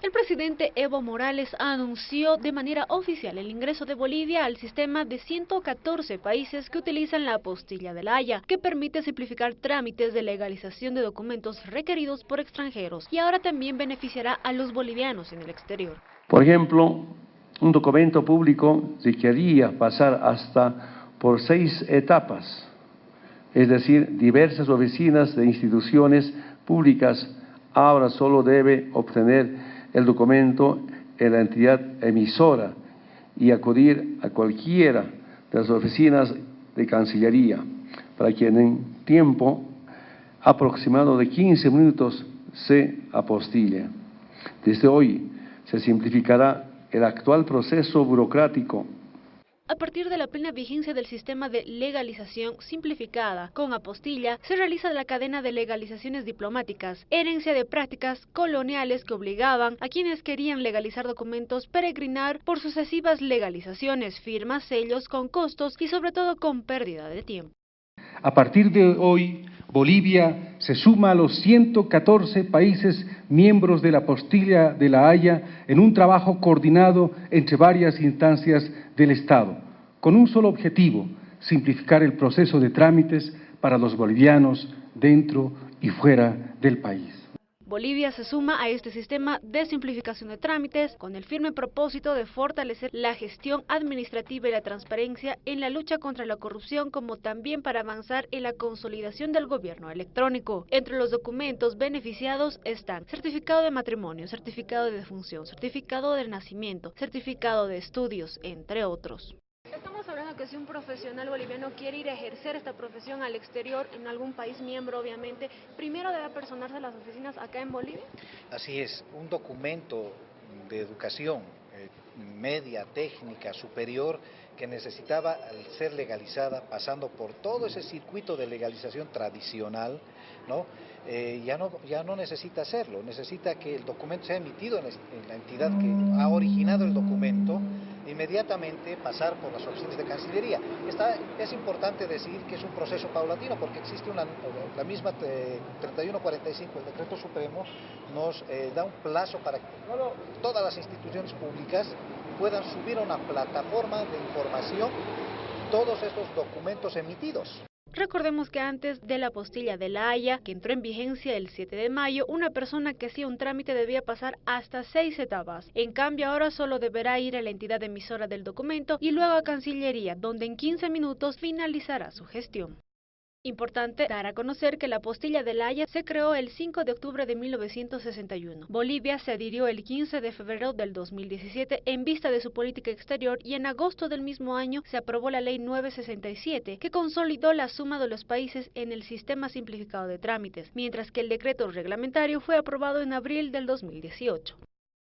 El presidente Evo Morales anunció de manera oficial el ingreso de Bolivia al sistema de 114 países que utilizan la apostilla de la Haya, que permite simplificar trámites de legalización de documentos requeridos por extranjeros y ahora también beneficiará a los bolivianos en el exterior. Por ejemplo, un documento público requería pasar hasta por seis etapas, es decir, diversas oficinas de instituciones públicas ahora solo debe obtener el documento en la entidad emisora y acudir a cualquiera de las oficinas de Cancillería, para quien en tiempo aproximado de 15 minutos se apostille. Desde hoy se simplificará el actual proceso burocrático a partir de la plena vigencia del sistema de legalización simplificada con apostilla, se realiza la cadena de legalizaciones diplomáticas, herencia de prácticas coloniales que obligaban a quienes querían legalizar documentos peregrinar por sucesivas legalizaciones, firmas, sellos con costos y sobre todo con pérdida de tiempo. A partir de hoy, Bolivia se suma a los 114 países miembros de la apostilla de la Haya en un trabajo coordinado entre varias instancias del Estado, con un solo objetivo, simplificar el proceso de trámites para los bolivianos dentro y fuera del país. Bolivia se suma a este sistema de simplificación de trámites con el firme propósito de fortalecer la gestión administrativa y la transparencia en la lucha contra la corrupción como también para avanzar en la consolidación del gobierno electrónico. Entre los documentos beneficiados están certificado de matrimonio, certificado de defunción, certificado de nacimiento, certificado de estudios, entre otros. Si un profesional boliviano quiere ir a ejercer esta profesión al exterior, en algún país miembro obviamente, primero debe personarse las oficinas acá en Bolivia. Así es, un documento de educación eh, media, técnica, superior, que necesitaba ser legalizada, pasando por todo ese circuito de legalización tradicional, ¿no? Eh, ya, no, ya no necesita hacerlo, necesita que el documento sea emitido en la entidad que ha originado el documento, inmediatamente pasar por las oficinas de Cancillería. es importante decir que es un proceso paulatino porque existe una, la misma 3145, el decreto supremo, nos eh, da un plazo para que todas las instituciones públicas puedan subir a una plataforma de información todos estos documentos emitidos. Recordemos que antes de la postilla de la Haya, que entró en vigencia el 7 de mayo, una persona que hacía un trámite debía pasar hasta seis etapas. En cambio, ahora solo deberá ir a la entidad emisora del documento y luego a Cancillería, donde en 15 minutos finalizará su gestión. Importante dar a conocer que la postilla de La Haya se creó el 5 de octubre de 1961. Bolivia se adhirió el 15 de febrero del 2017 en vista de su política exterior y en agosto del mismo año se aprobó la Ley 967 que consolidó la suma de los países en el sistema simplificado de trámites, mientras que el decreto reglamentario fue aprobado en abril del 2018.